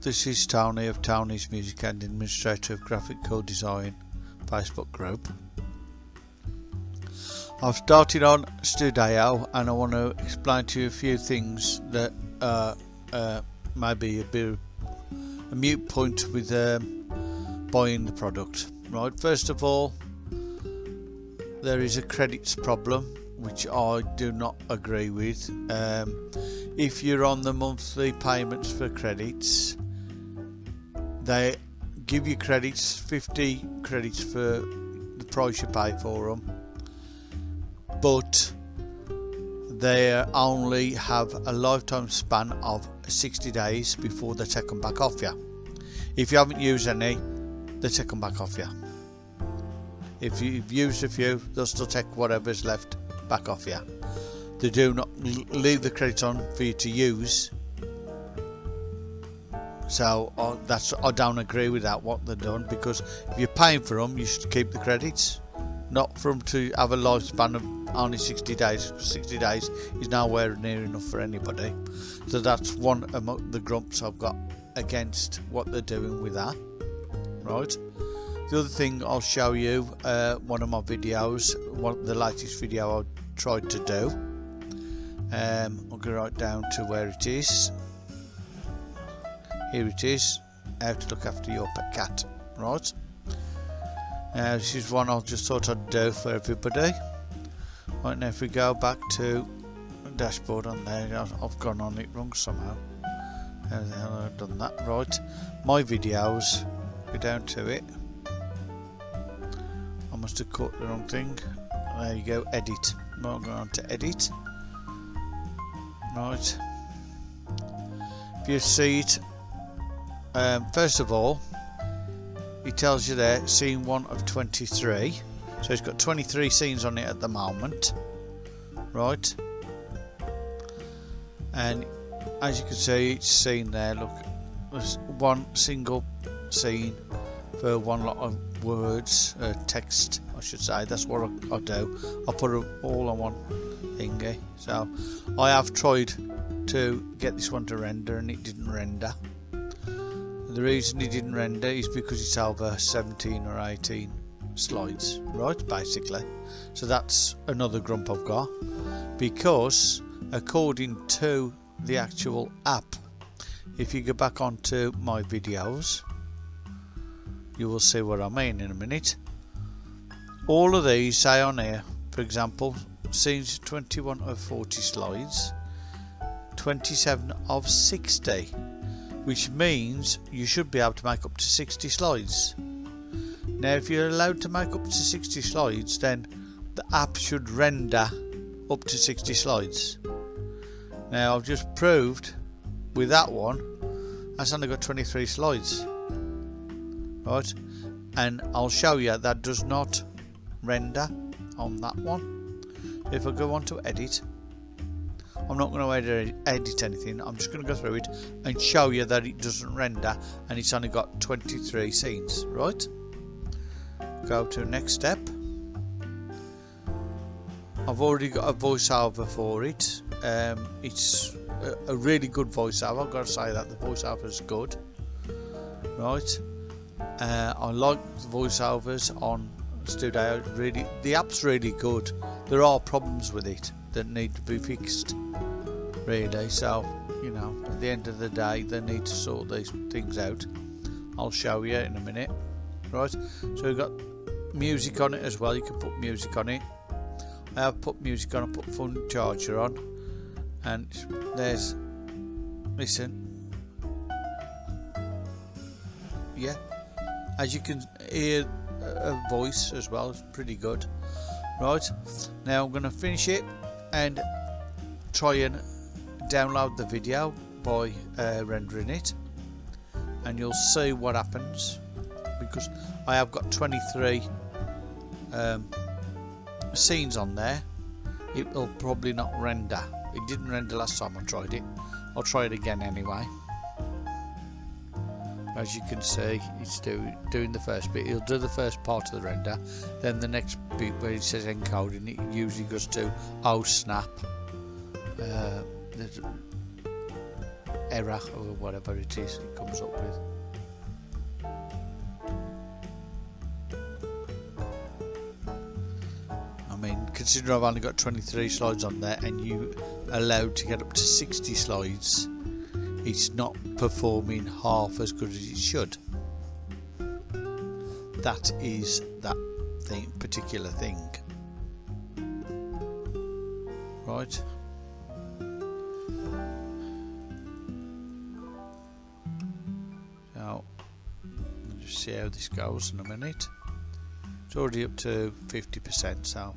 this is Tony of Tony's Music and Administrator of Graphic Code Design Facebook group. I've started on Studio and I want to explain to you a few things that uh, uh, may be a bit a mute point with um, buying the product. Right, first of all, there is a credits problem which I do not agree with. Um, if you're on the monthly payments for credits, they give you credits, 50 credits for the price you pay for them, but they only have a lifetime span of 60 days before they take them back off you. If you haven't used any, they take them back off you. If you've used a few, they'll still take whatever's left back off you. They do not leave the credits on for you to use. So uh, that's I don't agree with that what they've done because if you're paying for them, you should keep the credits, not for them to have a lifespan of only 60 days. 60 days is nowhere near enough for anybody. So that's one of the grumps I've got against what they're doing with that. Right. The other thing I'll show you, uh, one of my videos, one the latest video I tried to do. Um, I'll go right down to where it is. Here it is. How to look after your pet cat. Right. This is one I just thought I'd do for everybody. Right now, if we go back to dashboard on there, I've gone on it wrong somehow. How the hell I've done that? Right. My videos. Go down to it I must have caught the wrong thing. There you go, edit. I'm going on to edit. Right. If you see it, um, first of all, he tells you there, scene 1 of 23. So it's got 23 scenes on it at the moment. Right. And as you can see, each scene there, look, there's one single scene for one lot of words, uh, text, I should say. That's what I, I do. I put all on one thingy. So I have tried to get this one to render, and it didn't render. The reason he didn't render is because it's over 17 or 18 slides, right? Basically. So that's another grump I've got. Because according to the actual app, if you go back onto my videos you will see what I mean in a minute. All of these say on here, for example, scenes 21 of 40 slides, 27 of 60, which means you should be able to make up to 60 slides. Now, if you're allowed to make up to 60 slides, then the app should render up to 60 slides. Now, I've just proved with that one, that's only got 23 slides right and I'll show you that does not render on that one if I go on to edit I'm not going to edit, edit anything. I'm just going to go through it and show you that it doesn't render and it's only got 23 scenes right? Go to next step. I've already got a voiceover for it. Um, it's a, a really good voiceover. I've got to say that the voiceover is good right? Uh, I like the voiceovers on Studio. Really, the app's really good. There are problems with it that need to be fixed. Really, so you know, at the end of the day, they need to sort these things out. I'll show you in a minute. Right, so we've got music on it as well. You can put music on it. I have put music on. I put phone charger on, and there's listen. Yeah, as you can hear a voice as well it's pretty good right now I'm going to finish it and try and download the video by uh, rendering it. And you'll see what happens because I have got 23 um, scenes on there. It will probably not render. It didn't render last time I tried it. I'll try it again anyway as you can see it's do, doing the first bit he'll do the first part of the render then the next bit where it says encoding it usually goes to oh snap uh, error or whatever it is it comes up with. I mean, considering I've only got 23 slides on there and you allowed to get up to 60 slides, it's not performing half as good as it should. That is that thing, particular thing. Right. Now, just see how this goes in a minute. It's already up to 50%, so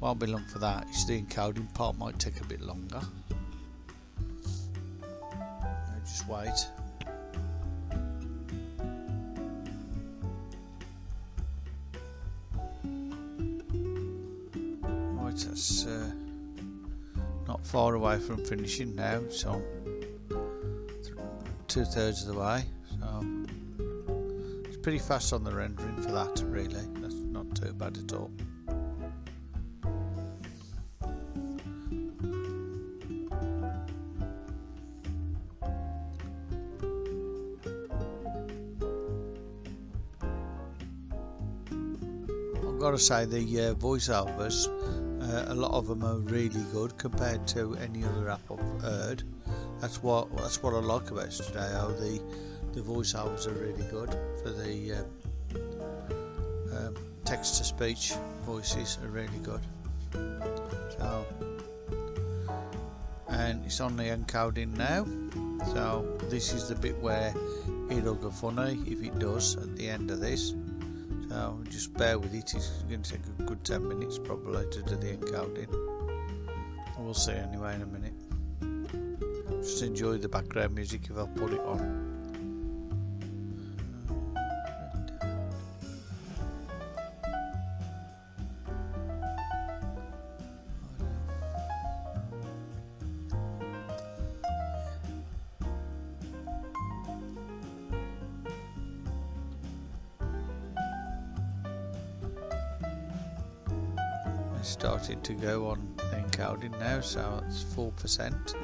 won't be long for that. It's the encoding part might take a bit longer. I'll. Right, that's uh, not far away from finishing now, so two thirds of the way. So it's pretty fast on the rendering for that, really. That's not too bad at all. To say the uh, voiceovers, uh, a lot of them are really good compared to any other app I've heard. That's what that's what I like about today. How the the voiceovers are really good for the um, um, text to speech voices are really good. So and it's on the encoding now. So this is the bit where it'll go funny if it does at the end of this. So just bear with it, it's going to take a good 10 minutes probably to do the encoding. We'll see anyway in a minute. Just enjoy the background music if I put it on. To go on encoding now, so it's 4%.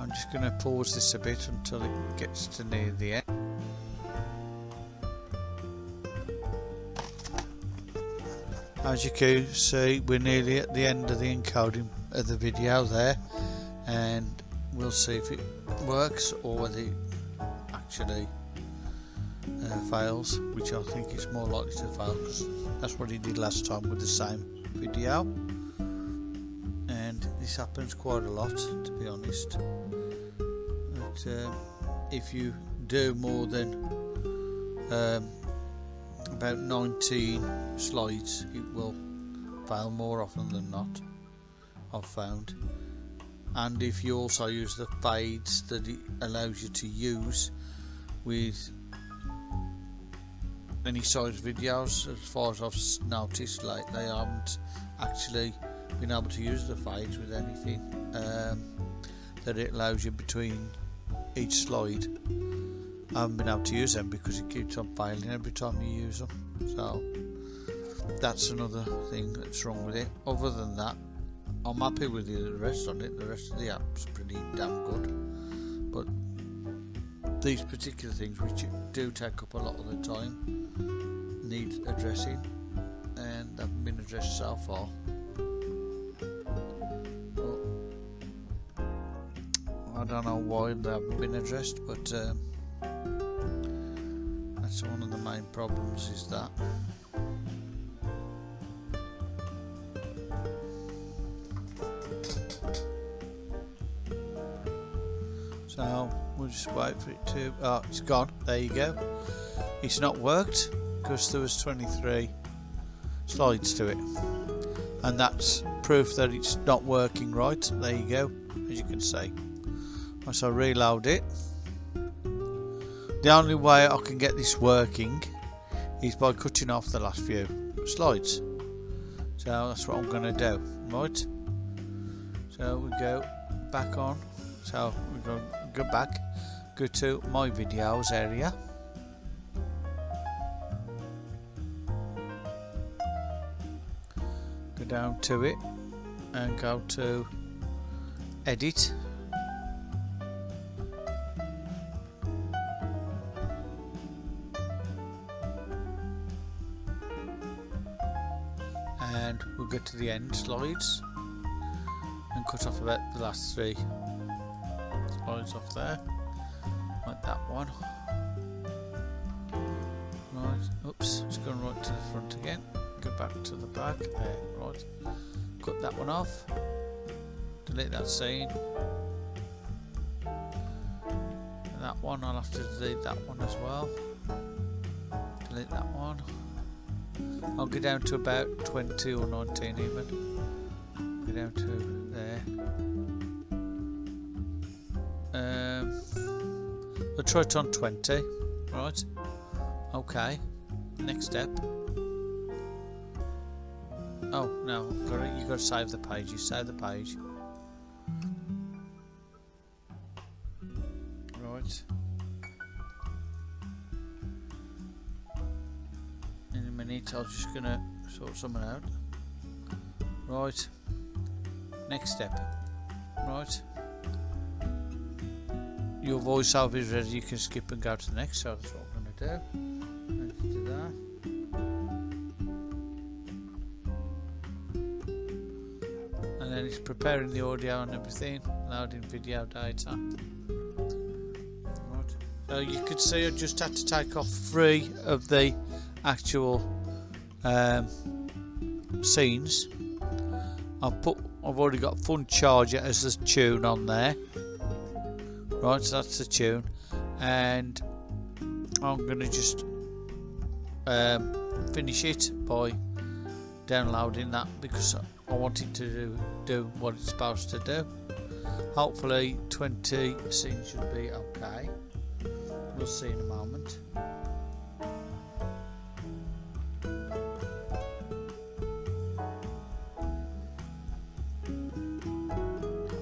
I'm just going to pause this a bit until it gets to near the end. As you can see, we're nearly at the end of the encoding of the video there, and we'll see if it works or whether it actually uh, fails, which I think it's more likely to fail because that's what he did last time with the same video. And this happens quite a lot, to be honest. But uh, if you do more than um, about 19 slides, it will fail more often than not. I've found and if you also use the fades that it allows you to use with any size videos as far as I've noticed like they haven't actually been able to use the fades with anything um, that it allows you between each slide. I haven't been able to use them because it keeps on failing every time you use them so that's another thing that's wrong with it. Other than that I'm happy with the rest on it. The rest of the app's pretty damn good. But these particular things, which do take up a lot of the time, need addressing, and haven't been addressed so far. But I don't know why they haven't been addressed, but um, that's one of the main problems. Is that. So we'll just wait for it to. Oh, it's gone. There you go. It's not worked because there was 23 slides to it, and that's proof that it's not working right. There you go, as you can see. Once I reload it, the only way I can get this working is by cutting off the last few slides. So that's what I'm going to do, right? So we go back on. So we go go back go to my videos area. Go down to it and go to edit. And we'll get to the end slides and cut off about the last three slides off there. Like that one. Right oops it's going right to the front again. Go back to the back. There right. Cut that one off. Delete that scene. And that one I'll have to delete that one as well. Delete that one. I'll go down to about 20 or 19 even. Go down to On 20 right. Okay. Next step. Oh no. You got to save the page. You save the page. Right. In a minute I'm just gonna sort something out. Right. Next step. Right your voiceover is ready. You can skip and go to the next so that's what I'm gonna do. Let's do that. And then it's preparing the audio and everything loading video data. Right. So you could see I just had to take off three of the actual um, scenes. I've put I've already got Fun Charger as the tune on there right so that's the tune. And I'm gonna just um, finish it by downloading that because I wanted to do, do what it's supposed to do. Hopefully 20 scenes should be okay. We'll see in a moment.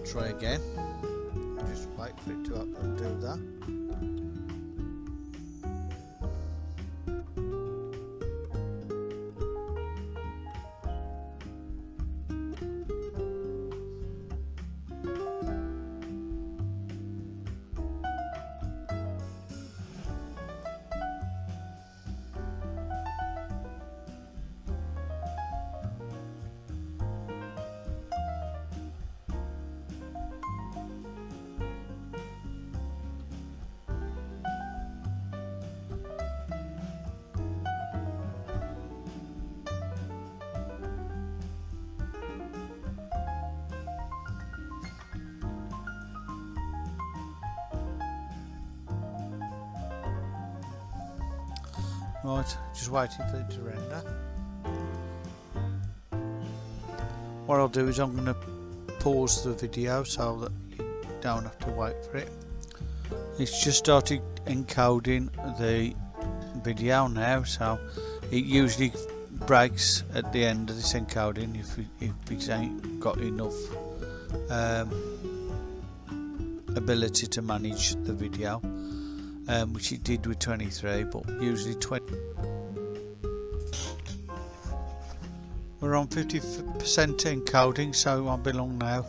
Try again just wait for it to do that Right, just waiting for it to render. What I'll do is I'm going to pause the video so that you don't have to wait for it. It's just started encoding the video now, so it usually breaks at the end of this encoding if, if it ain't got enough um, ability to manage the video um, which it did with 23 but usually 20 we're on 50% encoding so it won't be long now.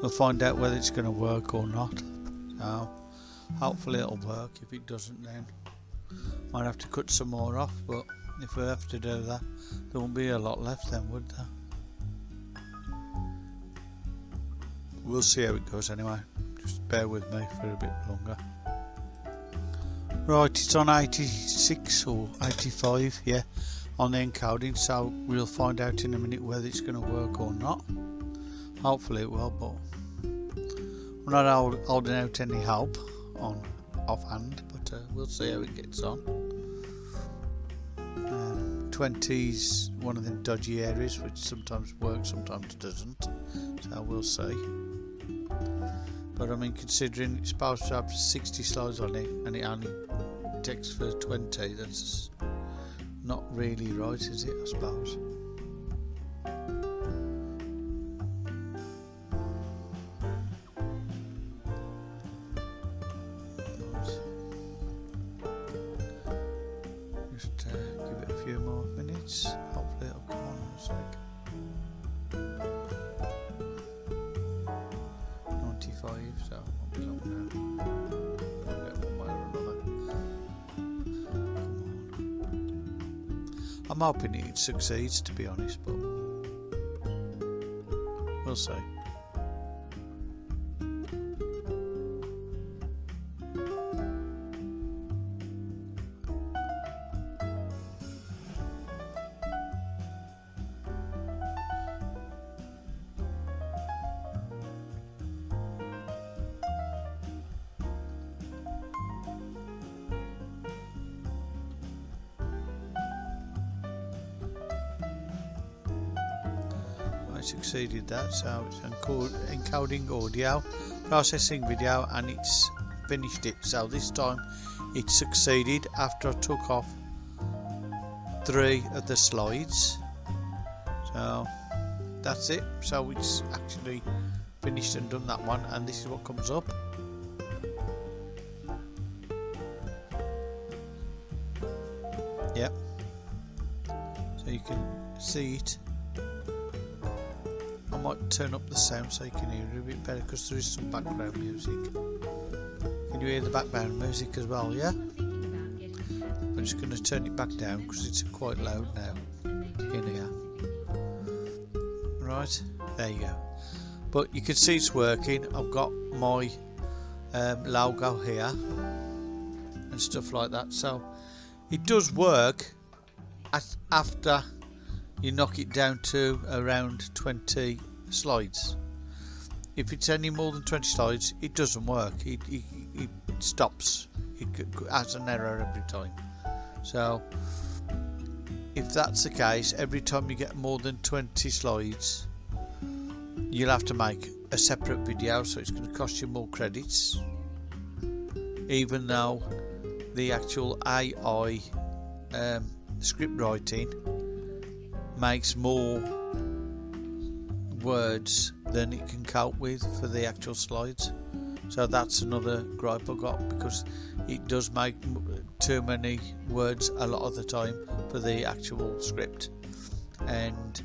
We'll find out whether it's going to work or not. So hopefully it'll work. If it doesn't then might have to cut some more off but if we have to do that there won't be a lot left then would there? We'll see how it goes anyway. Just bear with me for a bit longer Right, it's on 86 or 85, yeah, on the encoding, so we'll find out in a minute whether it's going to work or not. Hopefully it will, but we're not holding out any hope on offhand, but uh, we'll see how it gets on. Um, 20's one of the dodgy areas, which sometimes works, sometimes doesn't, so we'll see but I mean considering it's supposed to have 60 slides on it and it only takes for 20 that's not really right is it I suppose Hoping it succeeds, to be honest, but we'll see. Succeeded that so it's encoding audio processing video and it's finished it. So this time it succeeded after I took off three of the slides. So that's it. So it's actually finished and done that one and this is what comes up. Yep. So you can see it might turn up the sound so you can hear it a bit better because there is some background music. Can you hear the background music as well, yeah? I'm just going to turn it back down because it's quite loud now in here. Right, there you go. But you can see it's working. I've got my um, logo here and stuff like that. So it does work after you knock it down to around 20 slides. If it's any more than 20 slides, it doesn't work. It, it, it stops. It has an error every time. So, if that's the case, every time you get more than 20 slides, you'll have to make a separate video, so it's going to cost you more credits. Even though the actual AI um, script writing makes more words than it can cope with for the actual slides. So that's another gripe I got because it does make too many words a lot of the time for the actual script. And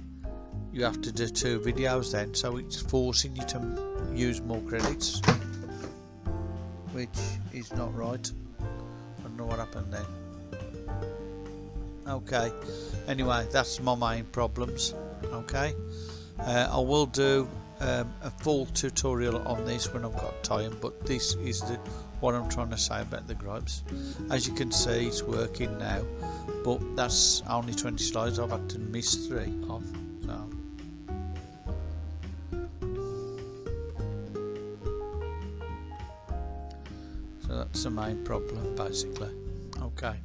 you have to do two videos then so it's forcing you to use more credits which is not right. I don't know what happened then. Okay. Anyway that's my main problems. Okay uh, I will do um, a full tutorial on this when I've got time but this is the what I'm trying to say about the gripes. As you can see it's working now but that's only 20 slides. I've had to miss three. So so that's the main problem basically. Okay